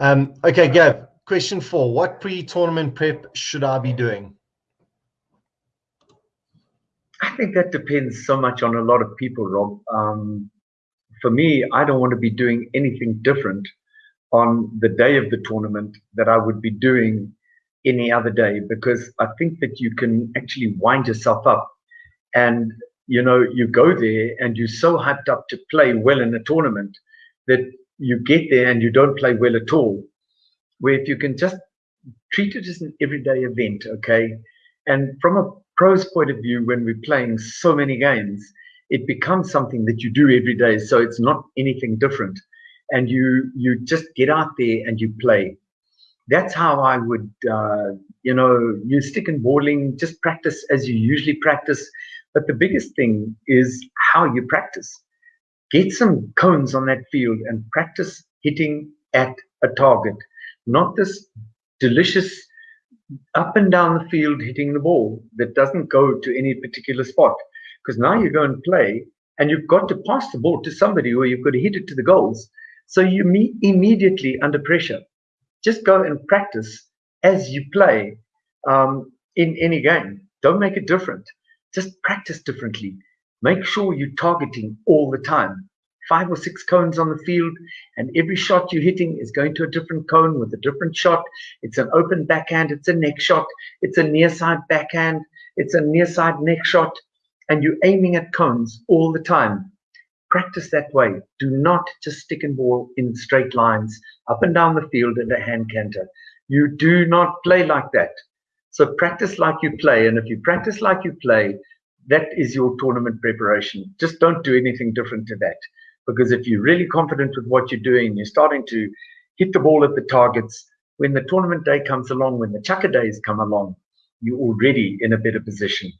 Um, okay, Gav, question four. What pre-tournament prep should I be doing? I think that depends so much on a lot of people, Rob. Um, for me, I don't want to be doing anything different on the day of the tournament that I would be doing any other day because I think that you can actually wind yourself up and you know you go there and you're so hyped up to play well in a tournament that you get there and you don't play well at all where if you can just treat it as an everyday event okay and from a pro's point of view when we're playing so many games it becomes something that you do every day so it's not anything different and you you just get out there and you play that's how I would, uh, you know, you stick and balling, just practice as you usually practice. But the biggest thing is how you practice. Get some cones on that field and practice hitting at a target, not this delicious up and down the field hitting the ball that doesn't go to any particular spot. Because now you go and play and you've got to pass the ball to somebody or you've got to hit it to the goals. So you meet immediately under pressure just go and practice as you play um, in any game. Don't make it different. Just practice differently. Make sure you're targeting all the time. Five or six cones on the field, and every shot you're hitting is going to a different cone with a different shot. It's an open backhand, it's a neck shot, it's a near side backhand, it's a near side neck shot, and you're aiming at cones all the time practice that way. Do not just stick and ball in straight lines up and down the field in a hand canter. You do not play like that. So practice like you play. And if you practice like you play, that is your tournament preparation. Just don't do anything different to that. Because if you're really confident with what you're doing, you're starting to hit the ball at the targets. When the tournament day comes along, when the chukka days come along, you're already in a better position.